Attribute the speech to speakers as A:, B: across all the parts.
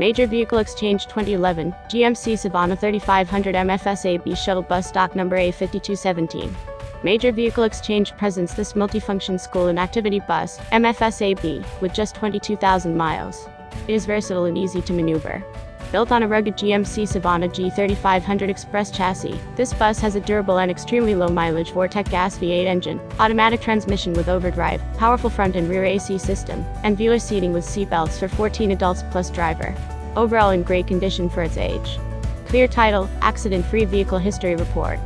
A: Major Vehicle Exchange 2011, GMC Savana 3500 MFSAB Shuttle Bus Stock Number A5217. Major Vehicle Exchange presents this multifunction school and activity bus, MFSAB, with just 22,000 miles. It is versatile and easy to maneuver. Built on a rugged GMC Savana G3500 Express chassis, this bus has a durable and extremely low mileage Vortec gas V8 engine, automatic transmission with overdrive, powerful front and rear AC system, and viewer seating with seatbelts for 14 adults plus driver. Overall in great condition for its age. Clear title, accident-free vehicle history report.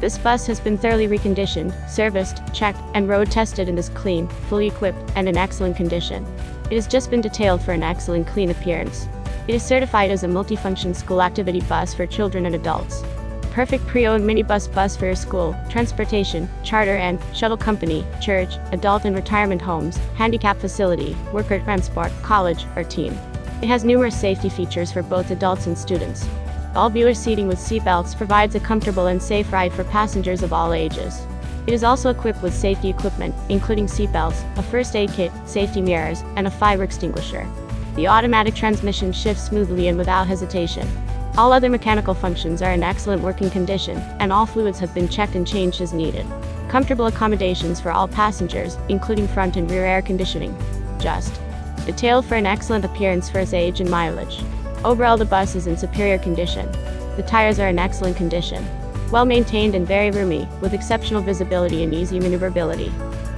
A: This bus has been thoroughly reconditioned, serviced, checked, and road tested and is clean, fully equipped, and in excellent condition. It has just been detailed for an excellent clean appearance. It is certified as a multifunction school activity bus for children and adults. Perfect pre-owned minibus bus for your school, transportation, charter and shuttle company, church, adult and retirement homes, handicap facility, worker transport, college, or team. It has numerous safety features for both adults and students. All viewer seating with seatbelts provides a comfortable and safe ride for passengers of all ages. It is also equipped with safety equipment, including seatbelts, a first aid kit, safety mirrors, and a fire extinguisher. The automatic transmission shifts smoothly and without hesitation. All other mechanical functions are in excellent working condition, and all fluids have been checked and changed as needed. Comfortable accommodations for all passengers, including front and rear air conditioning. Just. Detailed for an excellent appearance for its age and mileage. Overall the bus is in superior condition. The tires are in excellent condition. Well maintained and very roomy, with exceptional visibility and easy maneuverability.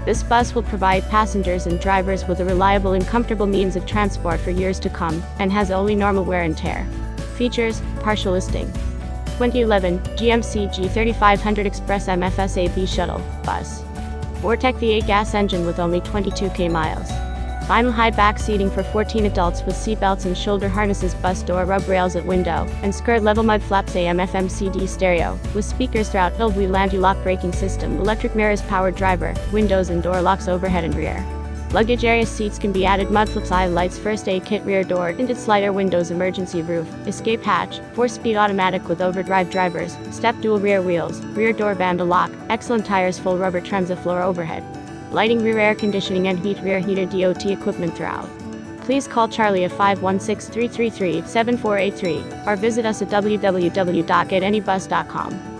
A: This bus will provide passengers and drivers with a reliable and comfortable means of transport for years to come, and has only normal wear and tear. Features, partial listing. 2011 GMC G3500 Express MFSAB Shuttle Bus. Vortec V8 gas engine with only 22k miles. Vinyl high back seating for 14 adults with seatbelts and shoulder harnesses bus door rub rails at window, and skirt level mud flaps AM FM CD stereo, with speakers throughout filled wheel anti-lock braking system, electric mirrors powered driver, windows and door locks overhead and rear. Luggage area seats can be added mud flaps eye lights first aid kit rear door tinted slider windows emergency roof escape hatch 4 speed automatic with overdrive drivers step dual rear wheels rear door vandal lock excellent tires full rubber transit floor overhead lighting rear air conditioning and heat rear heater DOT equipment throughout. Please call Charlie at 516-333-7483 or visit us at www.getanybus.com.